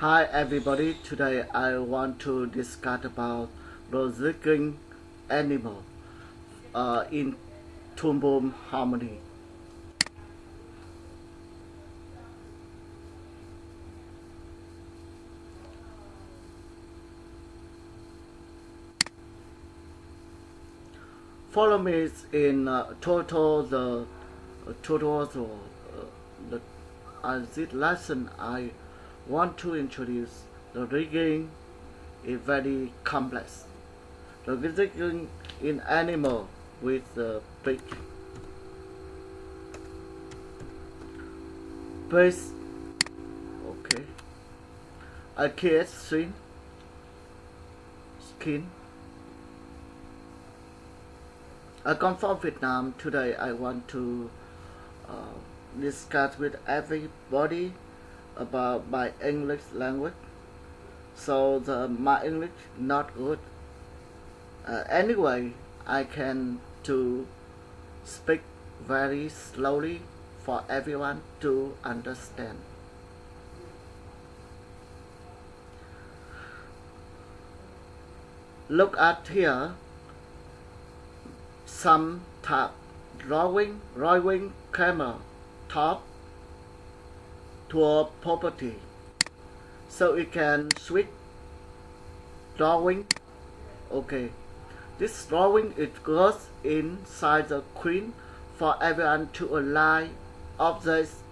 Hi everybody, today I want to discuss about the animal uh, in Boom Harmony. Follow me in uh, total the uh, total uh, the uh, this lesson I want to introduce the rigging is very complex. The rigging in animal with the big base okay. Kid swing skin. I come from Vietnam. Today I want to uh, discuss with everybody about my English language. So the, my English not good. Uh, anyway, I can to speak very slowly for everyone to understand. Look at here some top drawing, drawing camera top to a property so it can switch drawing. Okay. This drawing it goes inside the queen for everyone to align objects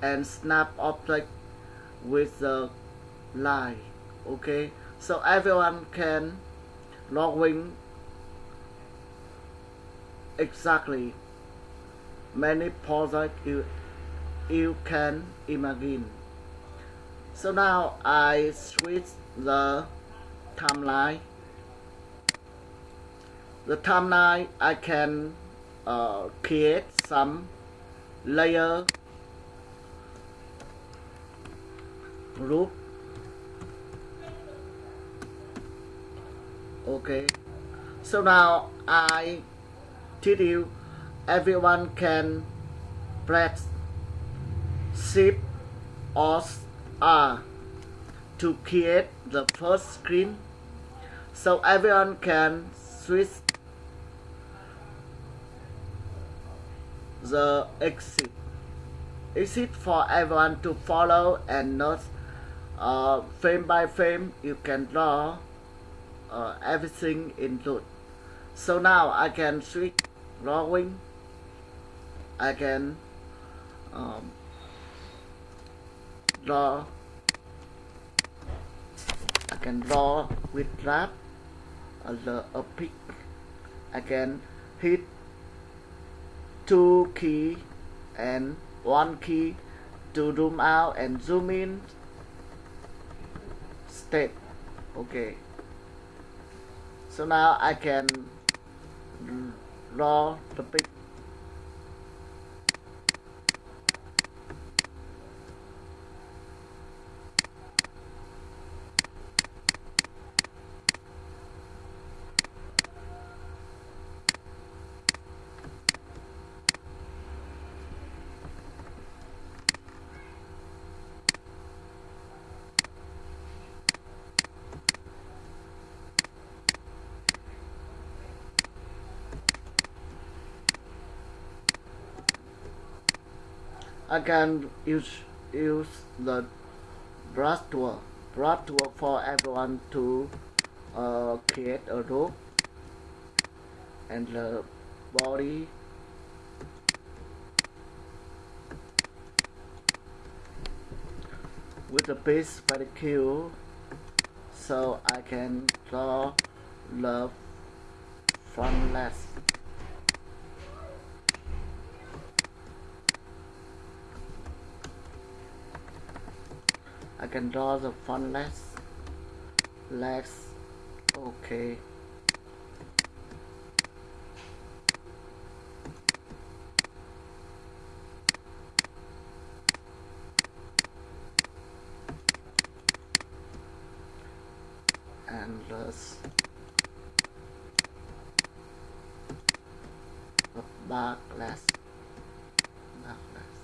and snap object with the line. Okay. So everyone can drawing exactly. Many projects you, can imagine. So now I switch the timeline. The timeline I can uh, create some layer group. Okay. So now I tell you everyone can press shift or R to create the first screen so everyone can switch the exit. Exit for everyone to follow and not uh, frame by frame you can draw uh, everything include so now I can switch drawing. I can um, draw. I can draw with wrap as a, a pick I can hit two key and one key to zoom out and zoom in. Step. Okay. So now I can draw the pick I can use use the brush tool brush tool for everyone to uh, create a rope and the body. With the base very cute so I can draw the front left I can draw the front legs legs okay and let's back legs back legs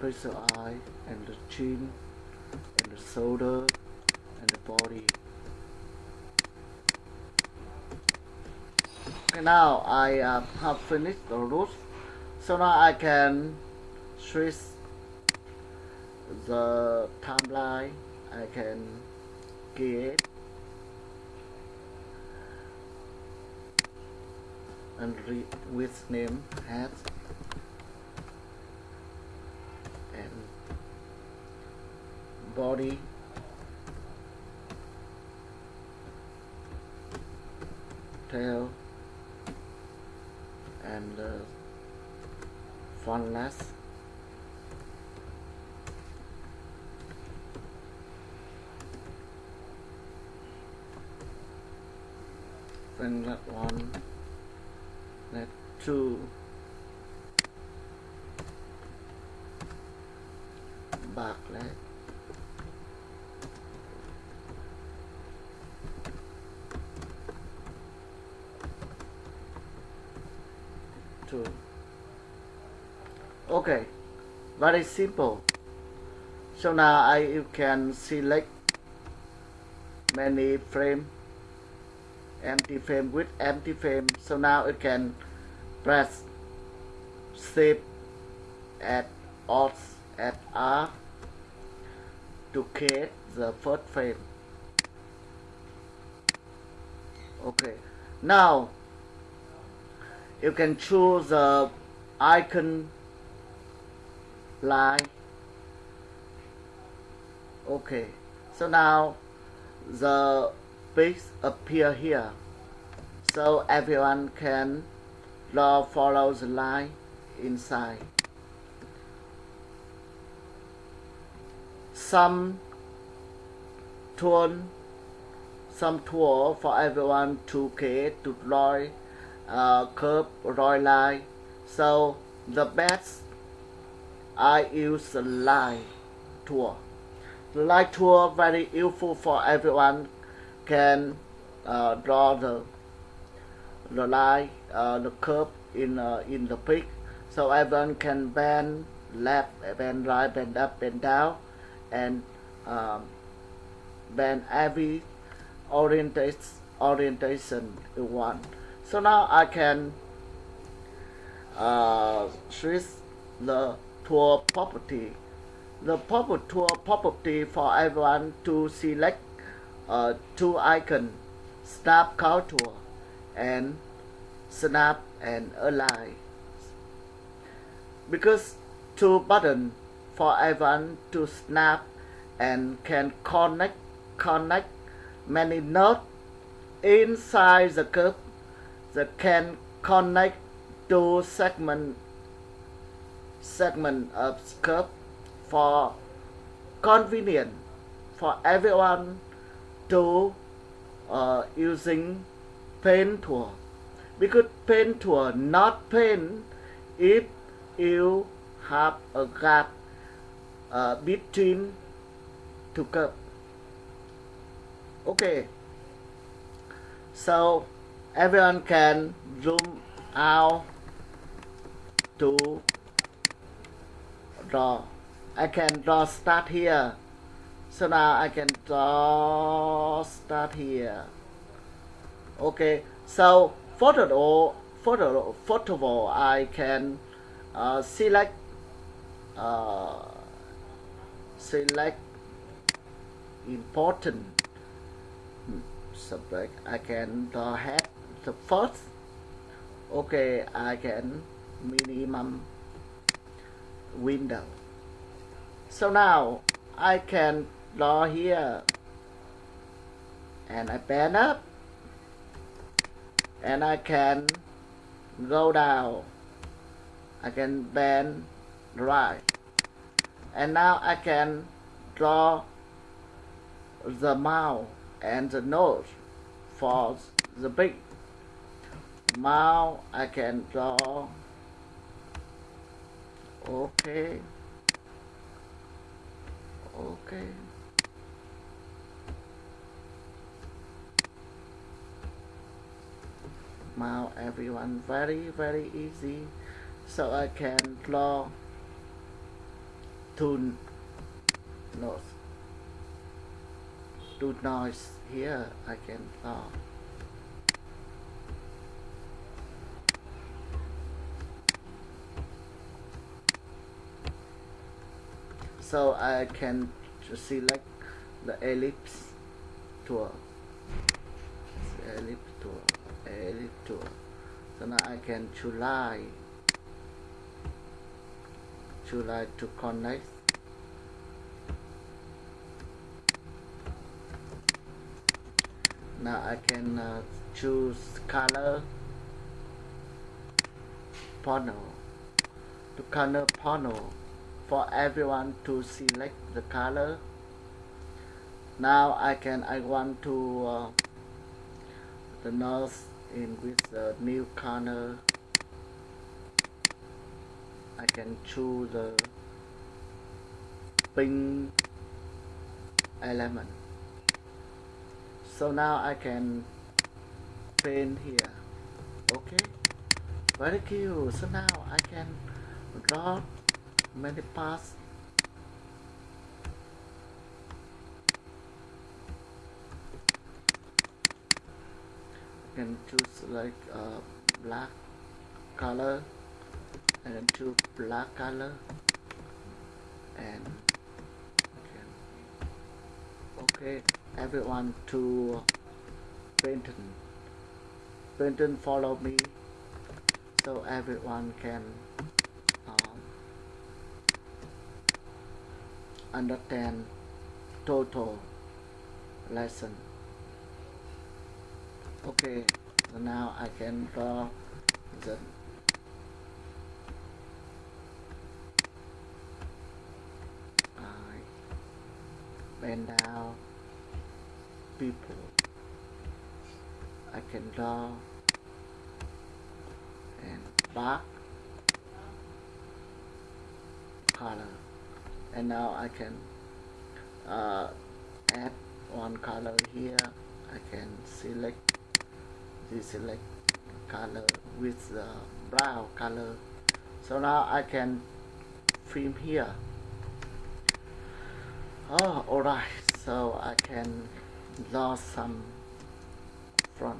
one the eye and the chin and the shoulder and the body. Okay, now I uh, have finished the roots. So now I can switch the timeline. I can create and read with name hat and body. Tail. And uh, fontless then that one. That two. Back two okay. Very simple. So now I you can select many frame empty frame with empty frame. So now it can press save at alt at R to create the first frame. Okay. Now you can choose the icon line. Okay. So now the pics appear here. So everyone can draw follow the line inside. Some tool some tool for everyone to create to draw uh, curve draw line. So the best I use the line tool the line tool very useful for everyone can uh, draw the the line uh, the curve in uh, in the pic so everyone can bend left bend right bend up bend down and um, bend every orientation orientation you want. So now I can uh, switch the tool property. The proper tool property for everyone to select uh, two icon snap contour and snap and align. Because two button for everyone to snap and can connect connect many nodes inside the curve that can connect two segment segment of curve for convenient for everyone to uh, using pen tool. Because pen tool not pen if you have a gap uh, between two curve okay. So everyone can zoom out to draw. I can draw start here. So now I can draw start here. Okay so photo photo photo all. I can uh, select uh, select important subject. I can draw head the first okay I can minimum window. So now I can draw here and I bend up and I can go down. I can bend right. And now I can draw the mouth and the nose for the big mouth I can draw okay. Okay. Now everyone very very easy. So I can draw two notes two noise here. I can draw so I can select the ellipse tool. Ellipse tool ellipse tool. So now I can choose line choose line to connect. Now I can uh, choose color panel. To color panel for everyone to select the color. Now I can I want to uh, the nose in with the new color. I can choose the pink element. So now I can paint here. Okay? Very cute. So now I can draw many parts can choose like uh, black color and then choose black color and okay, okay everyone to Benton. Benton follow me so everyone can understand total lesson. Okay, so now I can draw the I bend down people. I can draw and back. And now I can uh, add one color here. I can select this select color with the brown color. So now I can film here. Oh alright. So I can draw some front.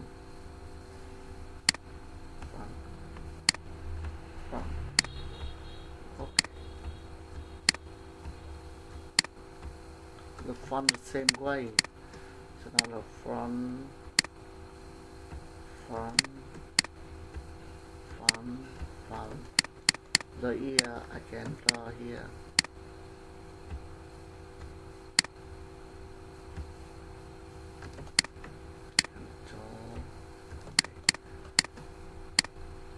Front. Front the front the same way. So now the front front front front the ear I can draw here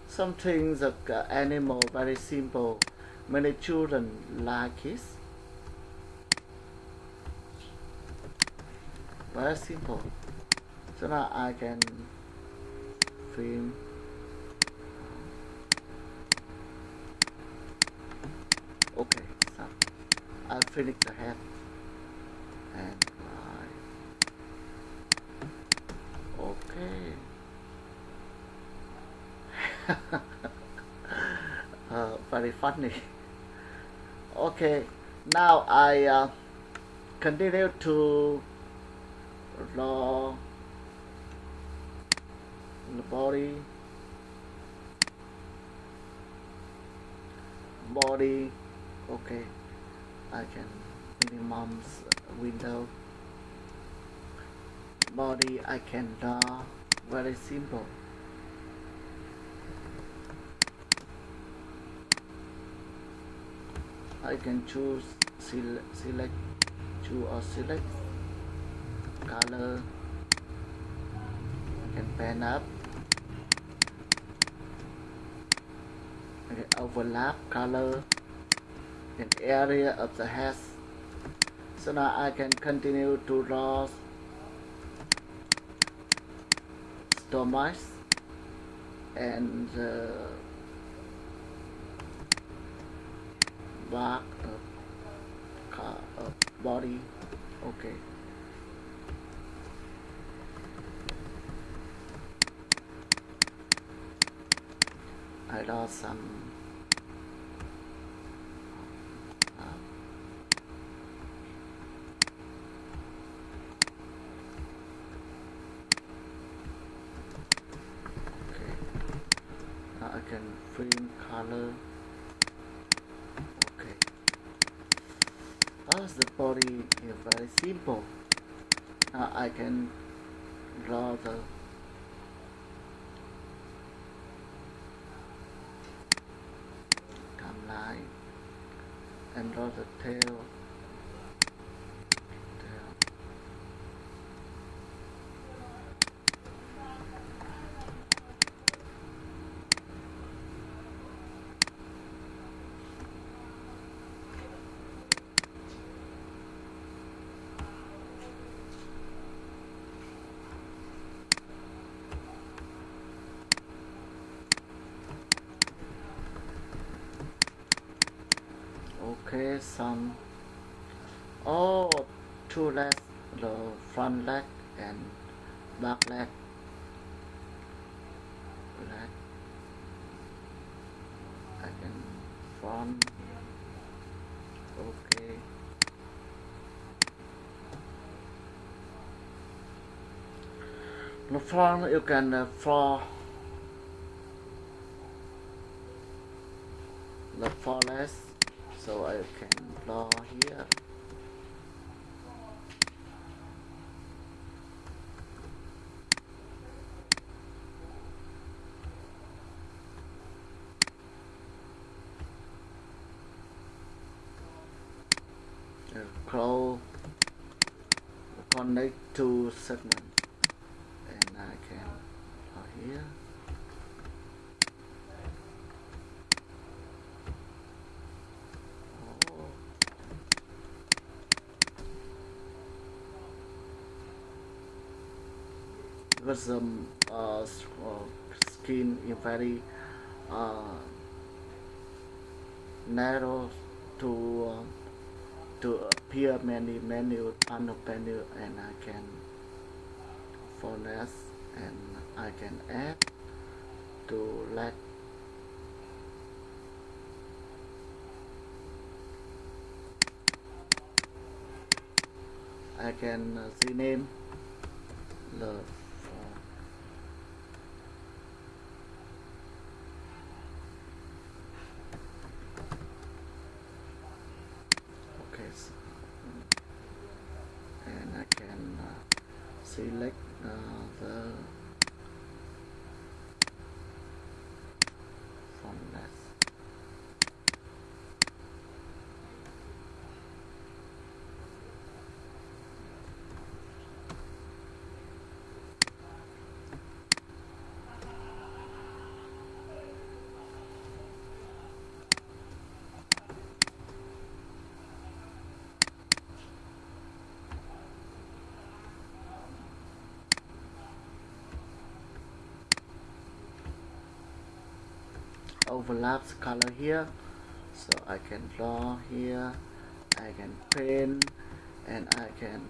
some things uh, animal very simple. Many children like it very simple. So now I can film. Okay so I'll finish the head and I okay. Uh, very funny. Okay now I uh, continue to draw the body body okay I can minimum's window body I can draw very simple. I can choose select, select choose or select color. I can pen up. I can overlap color. In area of the head so now I can continue to draw stomach and uh, back of of body. Okay awesome. Uh, I can um, color. Okay. As the body? Is very simple. Now I can draw the the tail okay some oh two legs the front leg and back leg. Leg. I can front. Okay. The front you can uh, draw the four legs so I can draw here the claw connect two segments and I can draw here Oh. Because um, uh, uh, skin is very uh, narrow to uh, to appear many menu panel menu and I can finesse and I can add to let I can uh, rename the font. okay so, and I can uh, select uh, the font list overlaps color here. So I can draw here I can paint and I can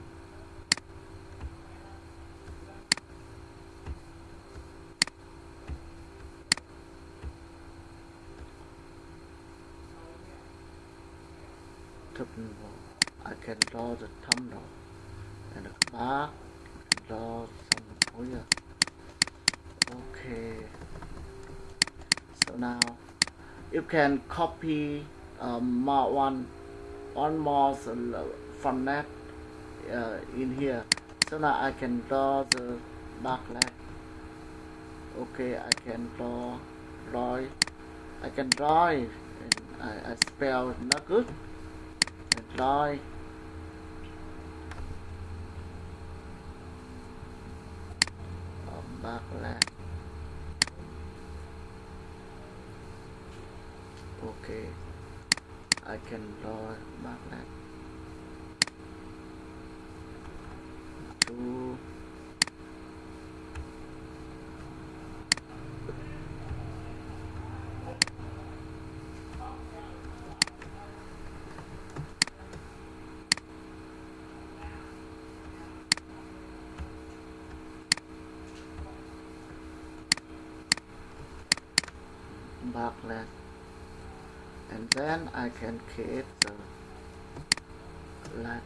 I can draw the thumbnail and the bar draw some oh okay now. You can copy um, more one one more from that uh, in here. So now I can draw the dark leg okay I can draw draw. I can draw it. And I, I spell not good. And draw can draw back leg two back leg and then I can create the leg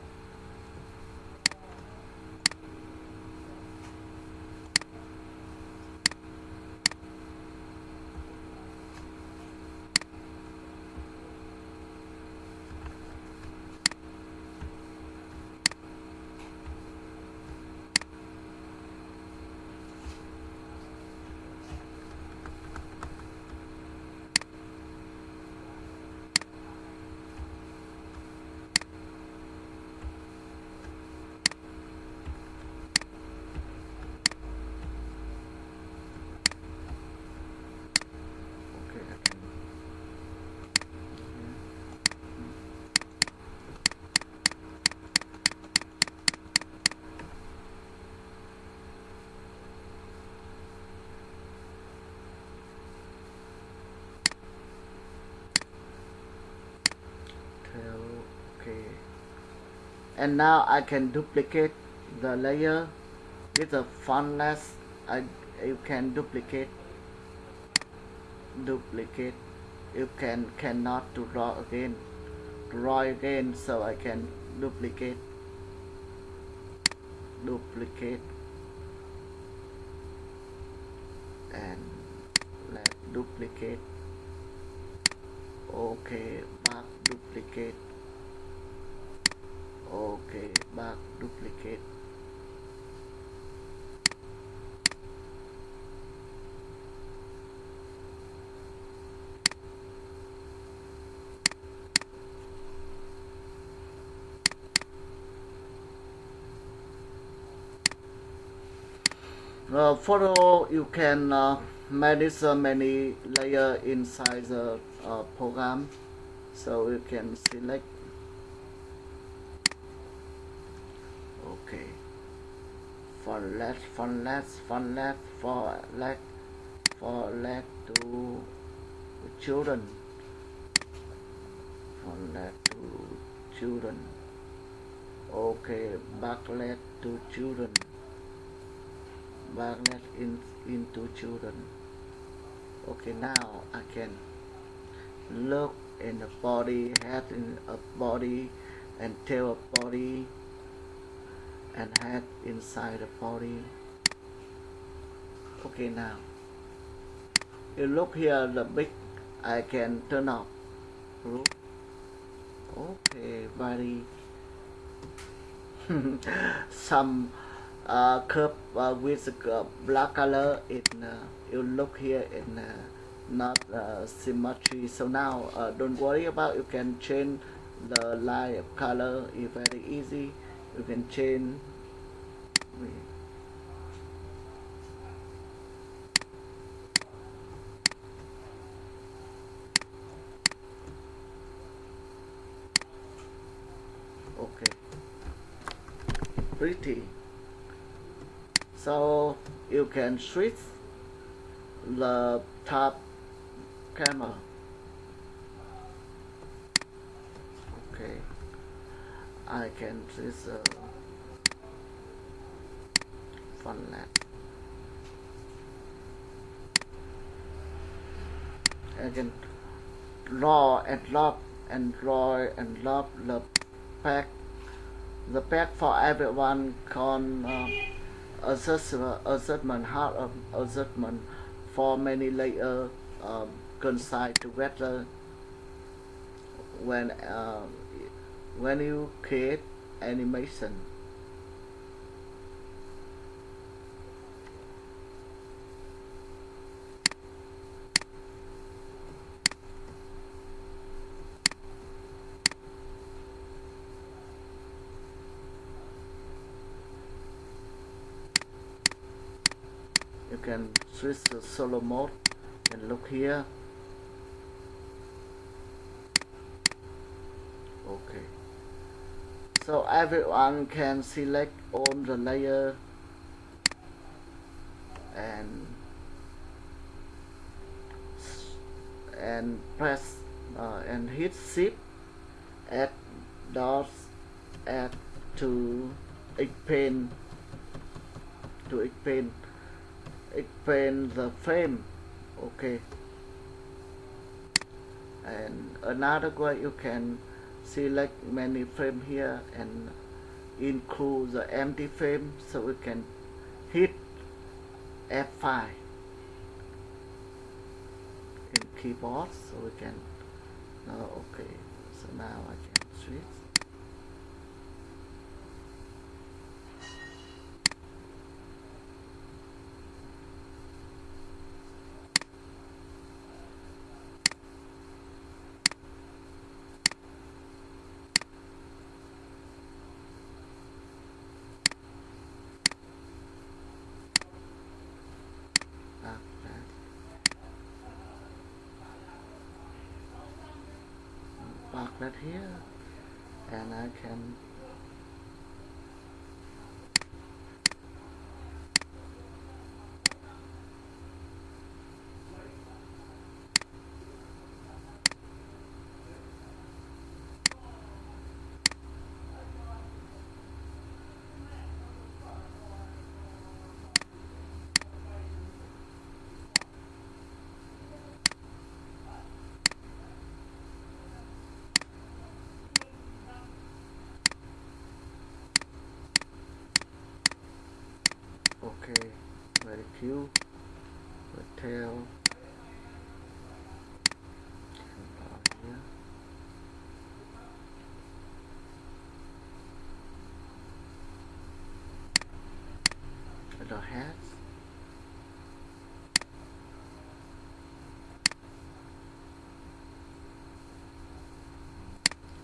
and now I can duplicate the layer with a fontless I, you can duplicate duplicate. You can cannot to draw again draw again so I can duplicate duplicate. And let duplicate. Okay back duplicate okay back duplicate. Uh, photo you can uh, manage uh, many layer inside the uh, program. So you can select okay for left for left for left for left for left to children for left to children okay back left to children magnet in, into children. Okay, now I can look in the body, head in a body, and tail a body, and head inside the body. Okay, now you look here, the big I can turn off. Okay, body. Some uh, curve uh, with uh, black color it uh, you look here in uh, not uh, symmetry. So now uh, don't worry about you can change the line of color. It's very easy you can change okay pretty. So you can switch the top camera. Okay. I can switch the front left I can draw and lock and draw and lock the pack the pack for everyone con uh, assessment, assessment of assessment. For many layer um, coincide together when uh, when you create animation you can switch to solo mode and look here. Okay. So everyone can select all the layer and and press uh, and hit shift add dots add to expand to expand expand the frame okay? And another way you can select many frame here and include the empty frame so we can hit F5 in keyboard so we can oh, okay. So now I can switch that here. And I can Q, the tail, and down here. The head.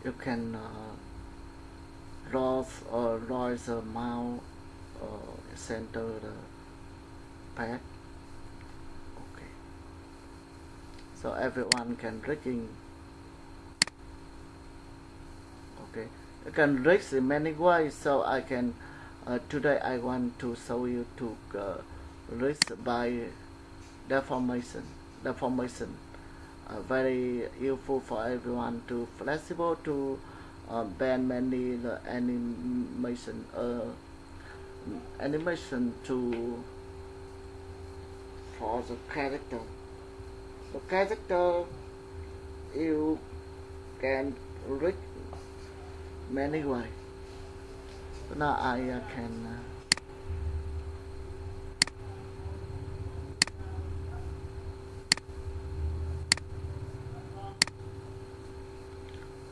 You can uh, draw or raise the mount or center the pad. Okay. So everyone can reading. Okay. You can read in many ways. So I can. Uh, today I want to show you to uh, read by deformation. Deformation. Uh, very useful for everyone to flexible to uh, bend many the animation uh, animation to for the character. The character you can read many way so now I uh, can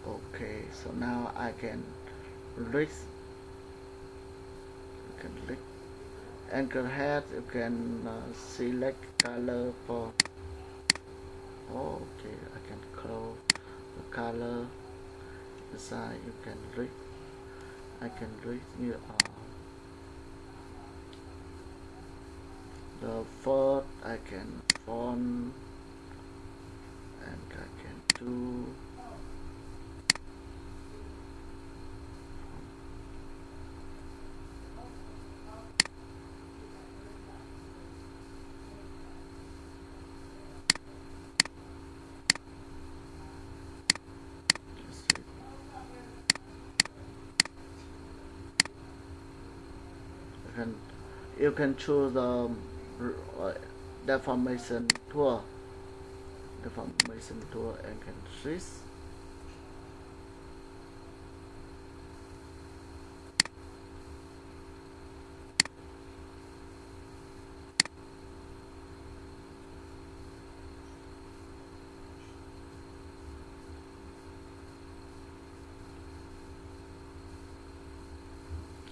uh, okay so now I can read you can read anchor head you can uh, select color for okay I can close the color inside you can read I can read you uh, the font I can font and I can do Let's see. You can you can choose the um, uh, deformation tool deformation tool and can switch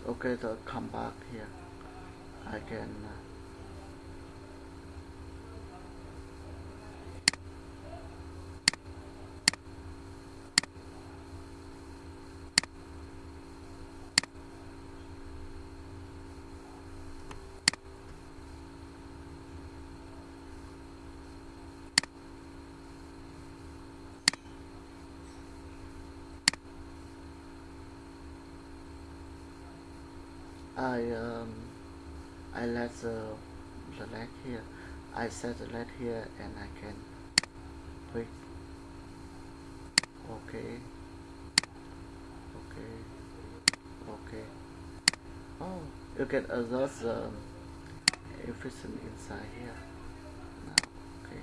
okay so come back here I can uh, I um I let the, the leg here. I set the leg here and I can click okay. Okay. Okay. Oh you can adjust the efficient inside here. Now okay.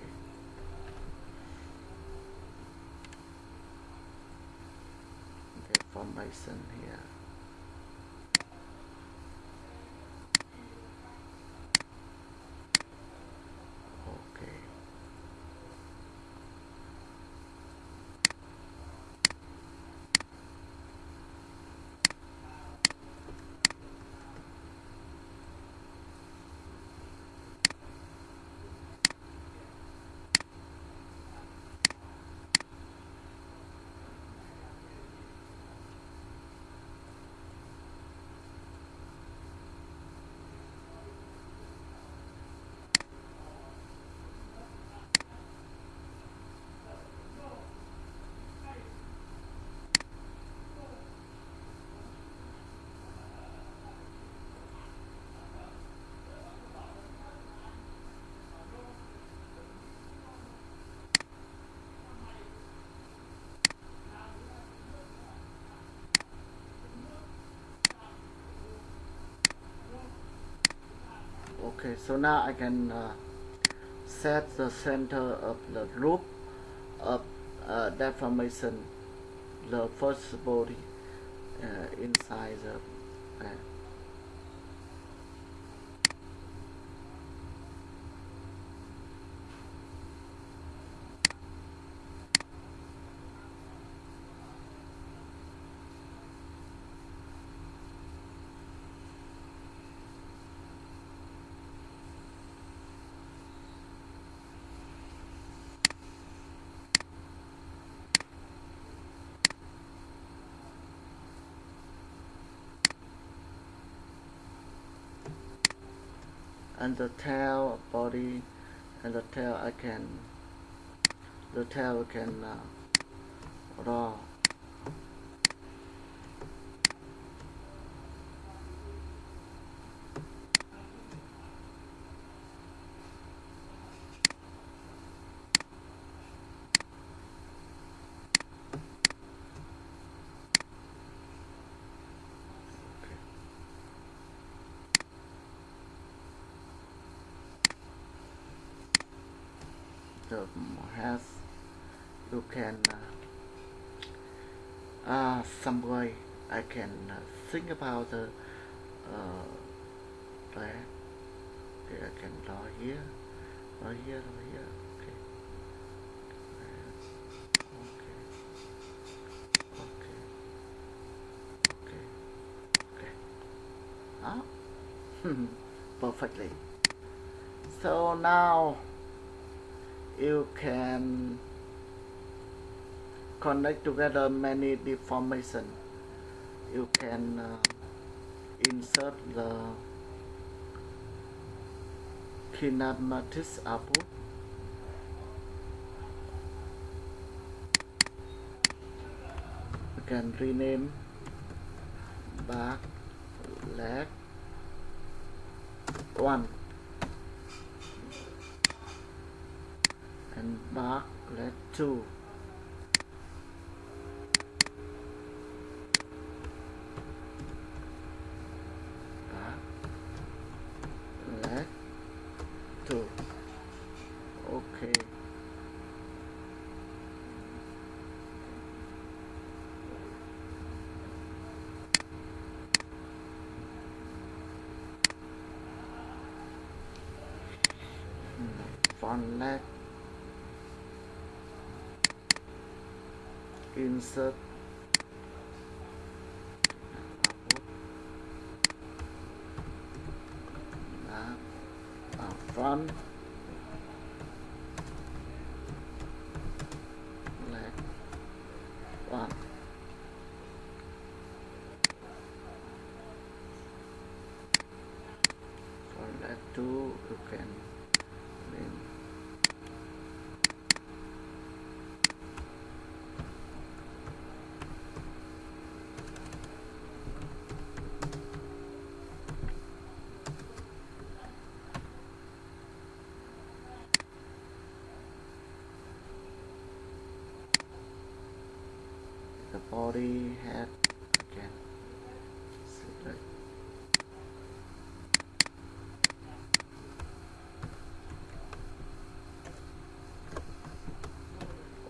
Deformation here okay okay so now I can uh, set the center of the loop of uh, deformation the first body uh, inside the and the tail body and the tail I can the tail can uh, draw has you can uh, uh, some way I can uh, think about the uh, okay I can draw here draw here draw here okay. Okay okay okay okay. Ah perfectly. So now you can connect together many deformation. You can uh, insert the kinematic output you can rename back leg one and back leg 2 back leg 2 okay front leg insert. Leg one. For leg two you can then the body head again.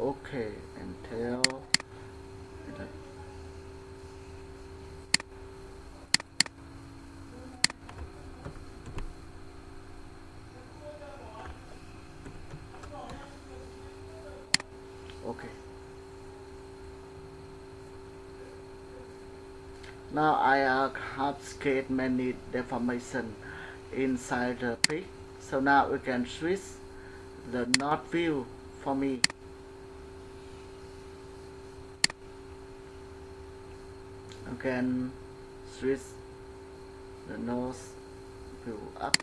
Okay and tail and then okay Now I uh, have skate many deformation inside the pig. So now we can switch the node view for me. You can switch the node view up.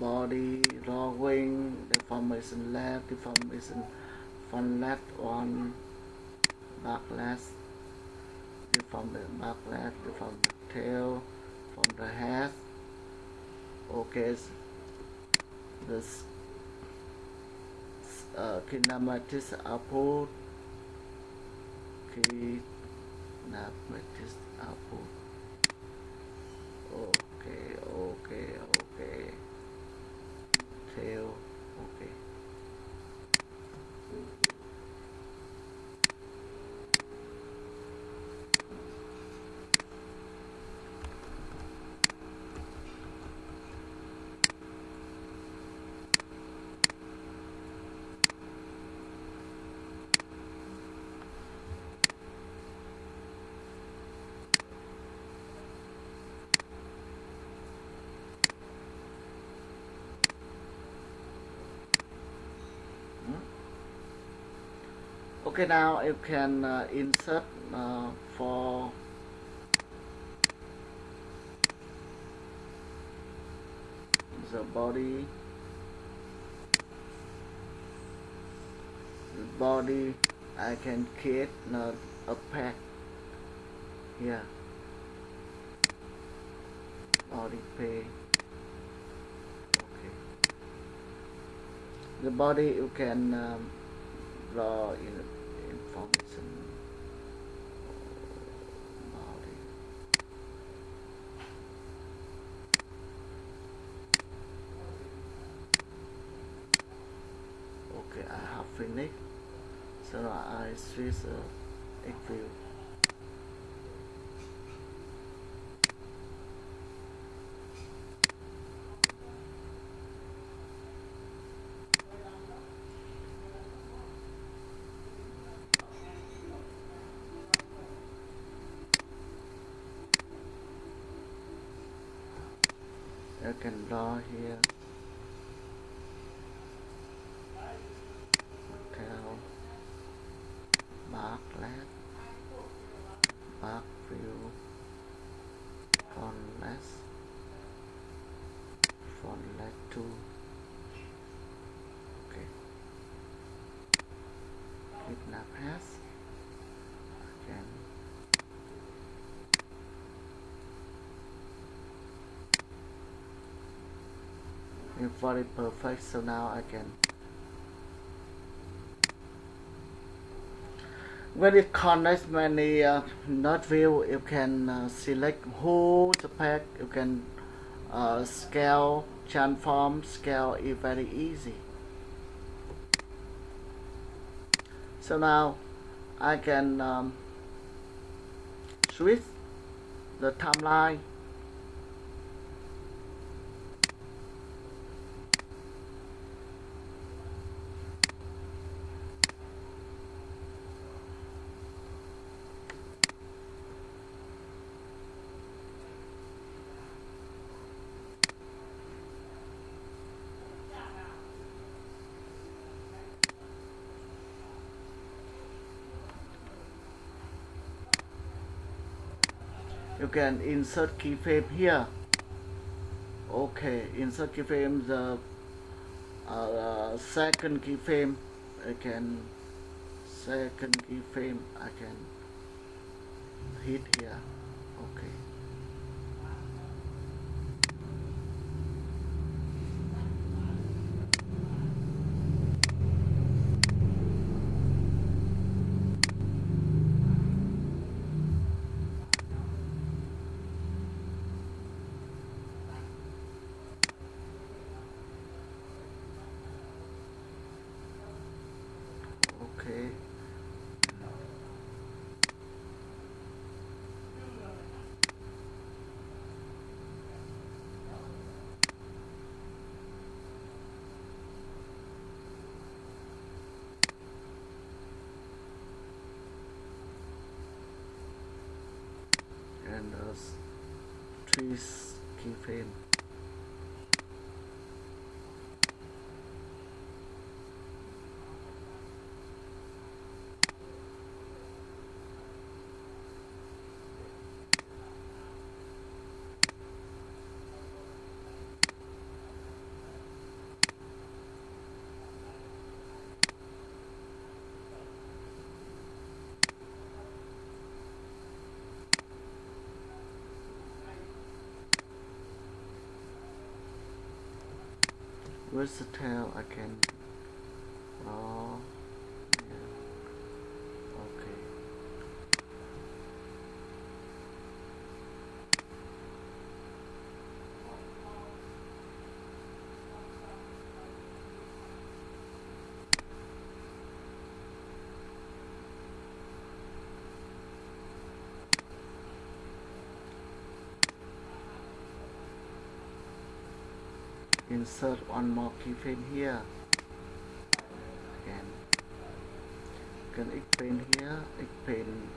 Body, drawing, deformation left, deformation front left one backlash. From the backlash from the tail from the head okay this uh, kinematic output kinematic output okay now you can uh, insert uh, for the body. The body I can create not a pack. Here body pay okay. The body you can um, draw in 3rd of April. I can draw here Bartlett Parkview Fontless left 2 okay. Kidnap has. Again. It's very perfect so now I can when it connects many uh, node view you can uh, select whole the pack. You can uh, scale transform scale is very easy. So now I can um, switch the timeline can insert keyframe here. Okay insert keyframe the uh, second keyframe I can second keyframe I can hit here. Okay fiz, que foi Where's the tail? I can. Oh. Yeah. Okay. Insert one more keyframe here. Again. you Can expand here, expand.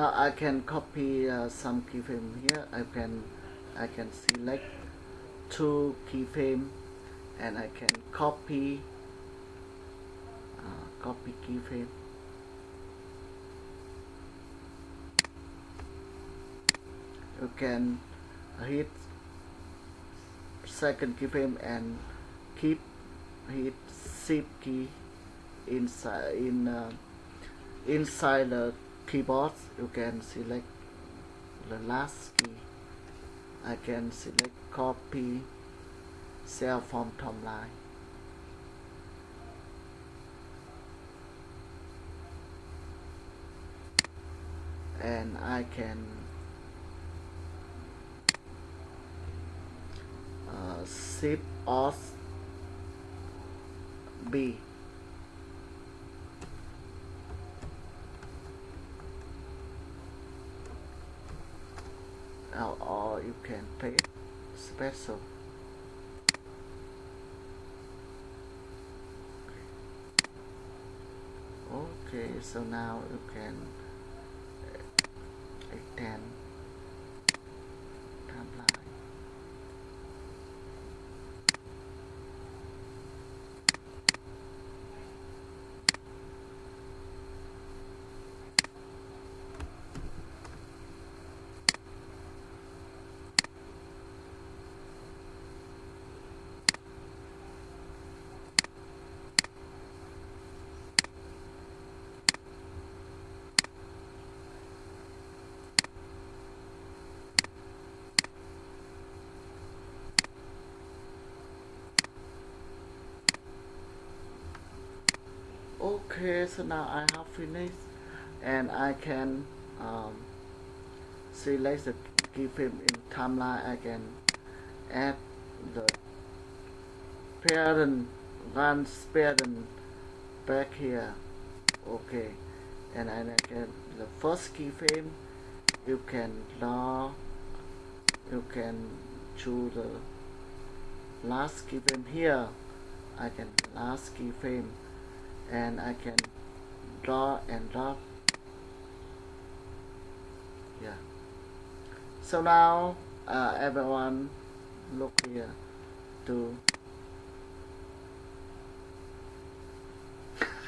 Now I can copy uh, some keyframe here. I can I can select two keyframe and I can copy uh, copy keyframe. You can hit second keyframe and keep hit shift key inside in uh, inside the keyboard you can select the last key. I can select copy cell from timeline and I can uh, shift off B or, pay special. Okay so now you can extend timeline okay so now I have finished and I can um, select the keyframe in timeline I can add the parent one parent back here. Okay and I can the first keyframe you can draw you can choose the last keyframe here. I can last keyframe and I can draw and drop. Yeah. So now uh, everyone look here. To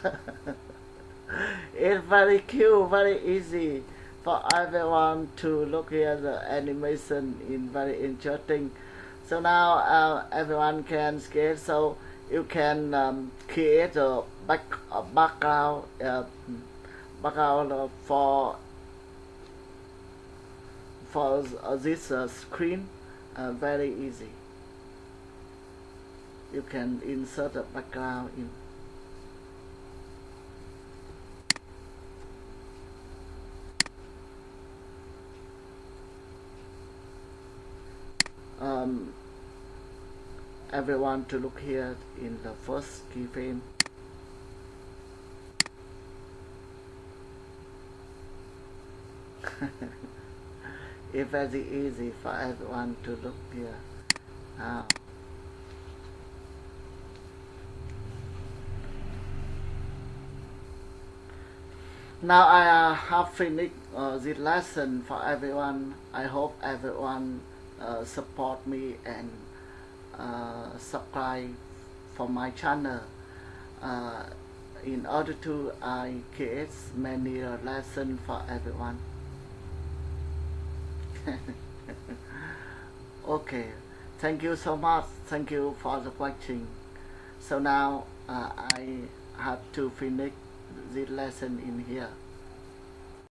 it's very cute very easy for everyone to look here. The animation in very interesting. So now uh, everyone can skate. So you can um, create a back a background uh, background for for this uh, screen uh, very easy. You can insert a background in. Um, everyone to look here in the first keyframe. It's very easy for everyone to look here. Now now I uh, have finished uh, this lesson for everyone. I hope everyone uh, support me and uh, subscribe for my channel. Uh, in order to I create many lessons for everyone. Okay thank you so much. Thank you for the watching. So now uh, I have to finish this lesson in here